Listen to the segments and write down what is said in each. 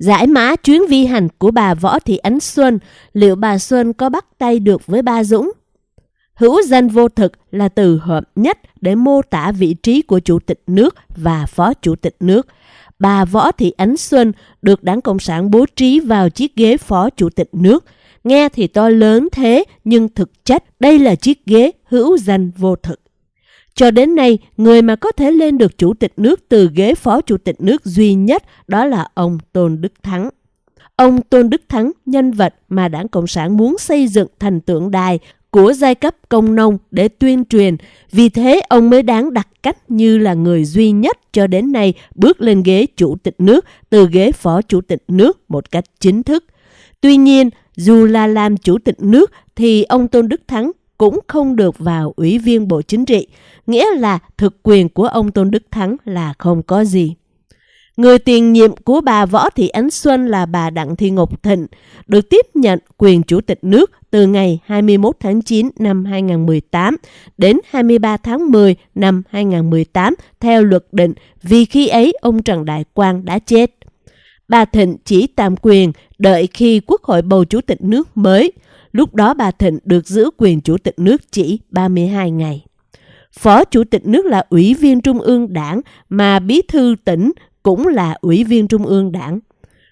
Giải mã chuyến vi hành của bà Võ Thị Ánh Xuân, liệu bà Xuân có bắt tay được với ba Dũng? Hữu danh vô thực là từ hợp nhất để mô tả vị trí của Chủ tịch nước và Phó Chủ tịch nước. Bà Võ Thị Ánh Xuân được Đảng Cộng sản bố trí vào chiếc ghế Phó Chủ tịch nước. Nghe thì to lớn thế, nhưng thực chất đây là chiếc ghế hữu danh vô thực. Cho đến nay, người mà có thể lên được chủ tịch nước từ ghế phó chủ tịch nước duy nhất đó là ông Tôn Đức Thắng. Ông Tôn Đức Thắng, nhân vật mà Đảng Cộng sản muốn xây dựng thành tượng đài của giai cấp công nông để tuyên truyền, vì thế ông mới đáng đặt cách như là người duy nhất cho đến nay bước lên ghế chủ tịch nước từ ghế phó chủ tịch nước một cách chính thức. Tuy nhiên, dù là làm chủ tịch nước thì ông Tôn Đức Thắng cũng không được vào Ủy viên Bộ Chính trị, nghĩa là thực quyền của ông Tôn Đức Thắng là không có gì. Người tiền nhiệm của bà Võ Thị Ánh Xuân là bà Đặng Thị Ngọc Thịnh, được tiếp nhận quyền chủ tịch nước từ ngày 21 tháng 9 năm 2018 đến 23 tháng 10 năm 2018 theo luật định vì khi ấy ông Trần Đại Quang đã chết. Bà Thịnh chỉ tạm quyền đợi khi Quốc hội bầu chủ tịch nước mới. Lúc đó bà Thịnh được giữ quyền chủ tịch nước chỉ 32 ngày. Phó chủ tịch nước là ủy viên trung ương đảng mà bí thư tỉnh cũng là ủy viên trung ương đảng.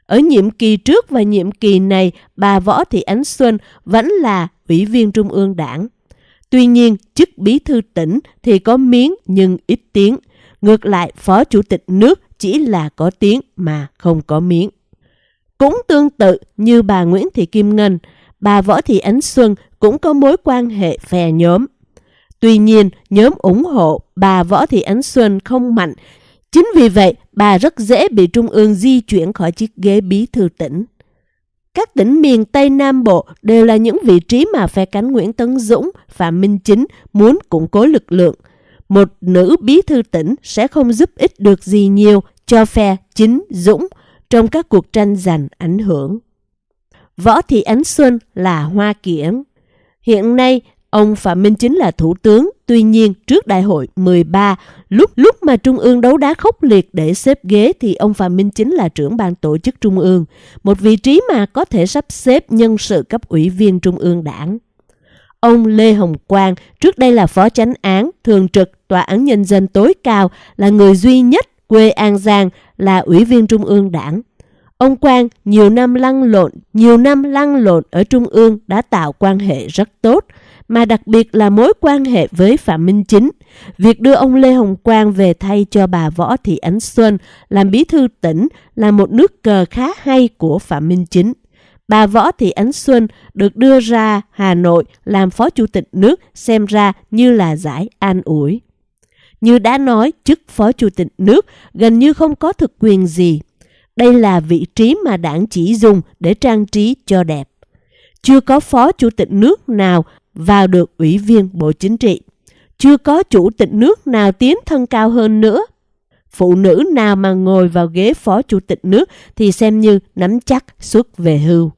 Ở nhiệm kỳ trước và nhiệm kỳ này, bà Võ Thị Ánh Xuân vẫn là ủy viên trung ương đảng. Tuy nhiên, chức bí thư tỉnh thì có miếng nhưng ít tiếng. Ngược lại, phó chủ tịch nước chỉ là có tiếng mà không có miếng. Cũng tương tự như bà Nguyễn Thị Kim Ngân, bà Võ Thị Ánh Xuân cũng có mối quan hệ phe nhóm. Tuy nhiên, nhóm ủng hộ bà Võ Thị Ánh Xuân không mạnh Chính vì vậy, bà rất dễ bị Trung ương di chuyển khỏi chiếc ghế bí thư tỉnh. Các tỉnh miền Tây Nam Bộ đều là những vị trí mà phe cánh Nguyễn Tấn Dũng, Phạm Minh Chính muốn củng cố lực lượng. Một nữ bí thư tỉnh sẽ không giúp ích được gì nhiều cho phe Chính Dũng trong các cuộc tranh giành ảnh hưởng. Võ Thị Ánh Xuân là Hoa Kiển. Hiện nay, Ông Phạm Minh Chính là thủ tướng, tuy nhiên trước đại hội 13, lúc lúc mà Trung ương đấu đá khốc liệt để xếp ghế thì ông Phạm Minh Chính là trưởng ban tổ chức Trung ương, một vị trí mà có thể sắp xếp nhân sự cấp ủy viên Trung ương đảng. Ông Lê Hồng Quang, trước đây là phó chánh án, thường trực Tòa án Nhân dân tối cao, là người duy nhất quê An Giang là ủy viên Trung ương đảng. Ông Quang nhiều năm lăn lộn, nhiều năm lăn lộn ở Trung ương đã tạo quan hệ rất tốt, mà đặc biệt là mối quan hệ với Phạm Minh Chính. Việc đưa ông Lê Hồng Quang về thay cho bà Võ Thị Ánh Xuân làm bí thư tỉnh là một nước cờ khá hay của Phạm Minh Chính. Bà Võ Thị Ánh Xuân được đưa ra Hà Nội làm phó chủ tịch nước xem ra như là giải an ủi. Như đã nói, chức phó chủ tịch nước gần như không có thực quyền gì. Đây là vị trí mà đảng chỉ dùng để trang trí cho đẹp. Chưa có phó chủ tịch nước nào vào được ủy viên Bộ Chính trị. Chưa có chủ tịch nước nào tiến thân cao hơn nữa. Phụ nữ nào mà ngồi vào ghế phó chủ tịch nước thì xem như nắm chắc xuất về hưu.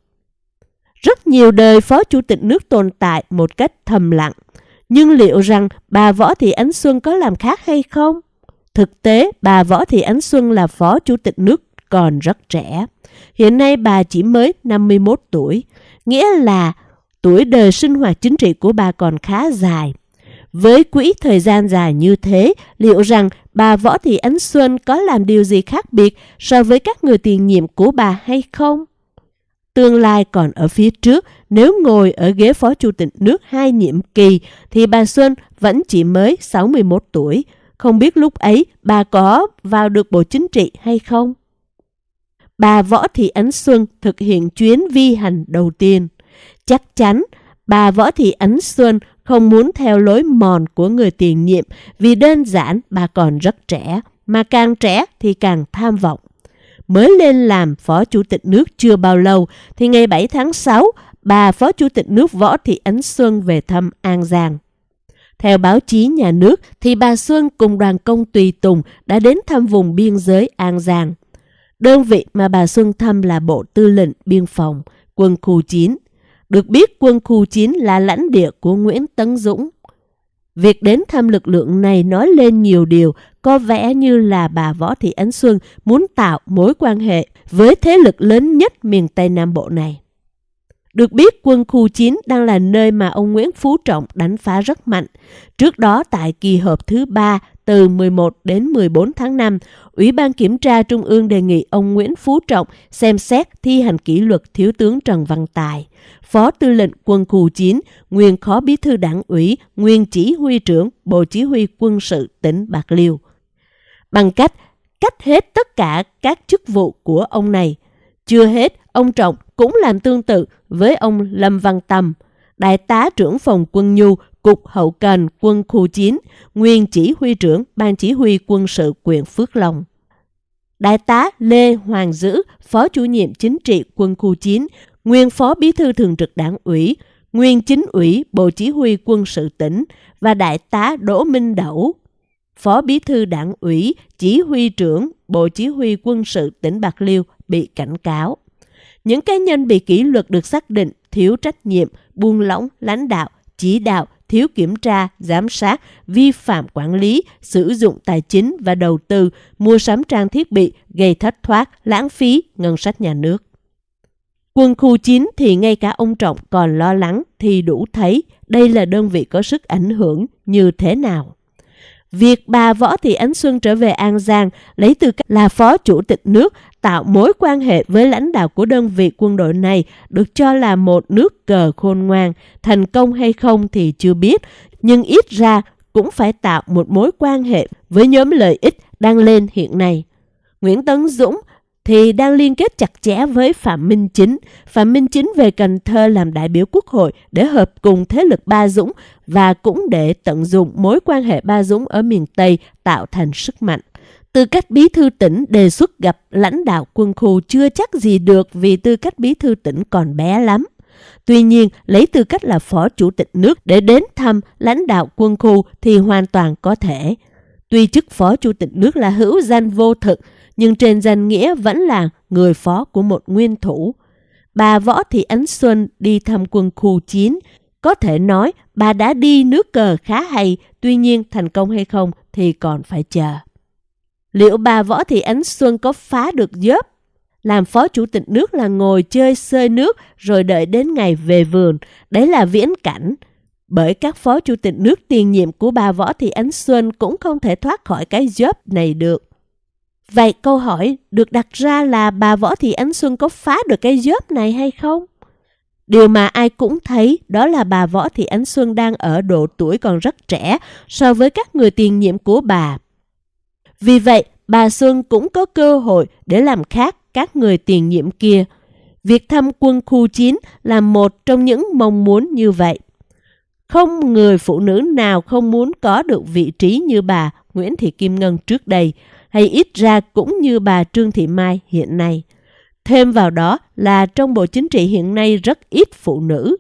Rất nhiều đời phó chủ tịch nước tồn tại một cách thầm lặng. Nhưng liệu rằng bà Võ Thị Ánh Xuân có làm khác hay không? Thực tế, bà Võ Thị Ánh Xuân là phó chủ tịch nước còn rất trẻ. Hiện nay bà chỉ mới 51 tuổi, nghĩa là tuổi đời sinh hoạt chính trị của bà còn khá dài. Với quỹ thời gian dài như thế, liệu rằng bà Võ Thị Ánh Xuân có làm điều gì khác biệt so với các người tiền nhiệm của bà hay không? Tương lai còn ở phía trước, nếu ngồi ở ghế phó chủ tịch nước hai nhiệm kỳ thì bà Xuân vẫn chỉ mới 61 tuổi. Không biết lúc ấy bà có vào được Bộ Chính trị hay không? Bà Võ Thị Ánh Xuân thực hiện chuyến vi hành đầu tiên. Chắc chắn bà Võ Thị Ánh Xuân không muốn theo lối mòn của người tiền nhiệm vì đơn giản bà còn rất trẻ, mà càng trẻ thì càng tham vọng. Mới lên làm Phó Chủ tịch nước chưa bao lâu thì ngày 7 tháng 6, bà Phó Chủ tịch nước Võ Thị Ánh Xuân về thăm An Giang. Theo báo chí nhà nước thì bà Xuân cùng đoàn công tùy tùng đã đến thăm vùng biên giới An Giang. Đơn vị mà bà Xuân thăm là Bộ Tư lệnh Biên phòng, quân khu 9. Được biết quân khu 9 là lãnh địa của Nguyễn Tấn Dũng. Việc đến thăm lực lượng này nói lên nhiều điều, có vẻ như là bà Võ Thị Ánh Xuân muốn tạo mối quan hệ với thế lực lớn nhất miền Tây Nam Bộ này. Được biết quân khu 9 đang là nơi mà ông Nguyễn Phú Trọng đánh phá rất mạnh. Trước đó tại kỳ họp thứ 3 từ 11 đến 14 tháng 5, Ủy ban Kiểm tra Trung ương đề nghị ông Nguyễn Phú Trọng xem xét thi hành kỷ luật Thiếu tướng Trần Văn Tài, Phó Tư lệnh Quân khu 9, nguyên Phó Bí thư Đảng ủy, nguyên Chỉ huy trưởng Bộ Chỉ huy Quân sự tỉnh Bạc Liêu. Bằng cách cách hết tất cả các chức vụ của ông này. Chưa hết, ông Trọng cũng làm tương tự với ông Lâm Văn Tâm, đại tá trưởng phòng quân nhu Cục Hậu Cần Quân khu 9, nguyên chỉ huy trưởng Ban Chỉ huy quân sự quyện Phước Long. Đại tá Lê Hoàng Dữ, Phó chủ nhiệm chính trị quân khu 9, nguyên Phó Bí thư Thường trực Đảng ủy, nguyên Chính ủy Bộ Chỉ huy quân sự tỉnh và Đại tá Đỗ Minh Đẩu, Phó Bí thư Đảng ủy, Chỉ huy trưởng Bộ Chỉ huy quân sự tỉnh Bạc Liêu bị cảnh cáo. Những cá nhân bị kỷ luật được xác định thiếu trách nhiệm, buông lỏng, lãnh đạo, chỉ đạo, thiếu kiểm tra, giám sát, vi phạm quản lý, sử dụng tài chính và đầu tư, mua sắm trang thiết bị, gây thất thoát, lãng phí ngân sách nhà nước. Quân khu 9 thì ngay cả ông Trọng còn lo lắng thì đủ thấy đây là đơn vị có sức ảnh hưởng như thế nào. Việc bà Võ Thị Ánh Xuân trở về An Giang lấy tư cách là phó chủ tịch nước tạo mối quan hệ với lãnh đạo của đơn vị quân đội này được cho là một nước cờ khôn ngoan. Thành công hay không thì chưa biết, nhưng ít ra cũng phải tạo một mối quan hệ với nhóm lợi ích đang lên hiện nay. Nguyễn Tấn Dũng thì đang liên kết chặt chẽ với Phạm Minh Chính. Phạm Minh Chính về Cần Thơ làm đại biểu quốc hội để hợp cùng thế lực Ba Dũng và cũng để tận dụng mối quan hệ Ba Dũng ở miền Tây tạo thành sức mạnh. Tư cách bí thư tỉnh đề xuất gặp lãnh đạo quân khu chưa chắc gì được vì tư cách bí thư tỉnh còn bé lắm. Tuy nhiên, lấy tư cách là phó chủ tịch nước để đến thăm lãnh đạo quân khu thì hoàn toàn có thể. Tuy chức phó chủ tịch nước là hữu danh vô thực, nhưng trên danh nghĩa vẫn là người phó của một nguyên thủ. Bà Võ Thị Ánh Xuân đi thăm quân khu 9, có thể nói bà đã đi nước cờ khá hay, tuy nhiên thành công hay không thì còn phải chờ. Liệu bà Võ Thị Ánh Xuân có phá được dớp? Làm phó chủ tịch nước là ngồi chơi sơi nước rồi đợi đến ngày về vườn. Đấy là viễn cảnh. Bởi các phó chủ tịch nước tiền nhiệm của bà Võ Thị Ánh Xuân cũng không thể thoát khỏi cái job này được. Vậy câu hỏi được đặt ra là bà Võ Thị Ánh Xuân có phá được cái job này hay không? Điều mà ai cũng thấy đó là bà Võ Thị Ánh Xuân đang ở độ tuổi còn rất trẻ so với các người tiền nhiệm của bà. Vì vậy, bà Xuân cũng có cơ hội để làm khác các người tiền nhiệm kia. Việc thăm quân khu 9 là một trong những mong muốn như vậy. Không người phụ nữ nào không muốn có được vị trí như bà Nguyễn Thị Kim Ngân trước đây, hay ít ra cũng như bà Trương Thị Mai hiện nay. Thêm vào đó là trong Bộ Chính trị hiện nay rất ít phụ nữ.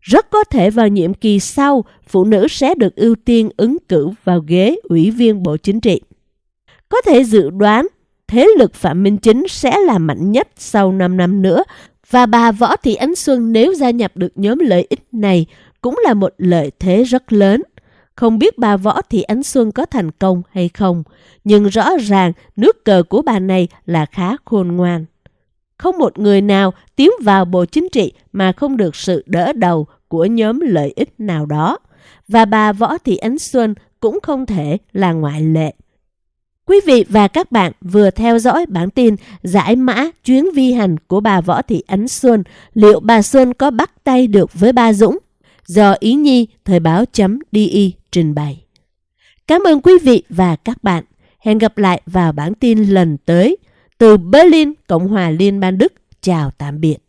Rất có thể vào nhiệm kỳ sau, phụ nữ sẽ được ưu tiên ứng cử vào ghế Ủy viên Bộ Chính trị. Có thể dự đoán thế lực Phạm Minh Chính sẽ là mạnh nhất sau 5 năm nữa và bà Võ Thị Ánh Xuân nếu gia nhập được nhóm lợi ích này cũng là một lợi thế rất lớn. Không biết bà Võ Thị Ánh Xuân có thành công hay không, nhưng rõ ràng nước cờ của bà này là khá khôn ngoan. Không một người nào tiến vào Bộ Chính trị mà không được sự đỡ đầu của nhóm lợi ích nào đó. Và bà Võ Thị Ánh Xuân cũng không thể là ngoại lệ. Quý vị và các bạn vừa theo dõi bản tin giải mã chuyến vi hành của bà Võ Thị Ánh Xuân. Liệu bà Xuân có bắt tay được với ba Dũng? Do Ý Nhi, Thời báo.di trình bày. Cảm ơn quý vị và các bạn. Hẹn gặp lại vào bản tin lần tới. Từ Berlin, Cộng hòa Liên bang Đức. Chào tạm biệt.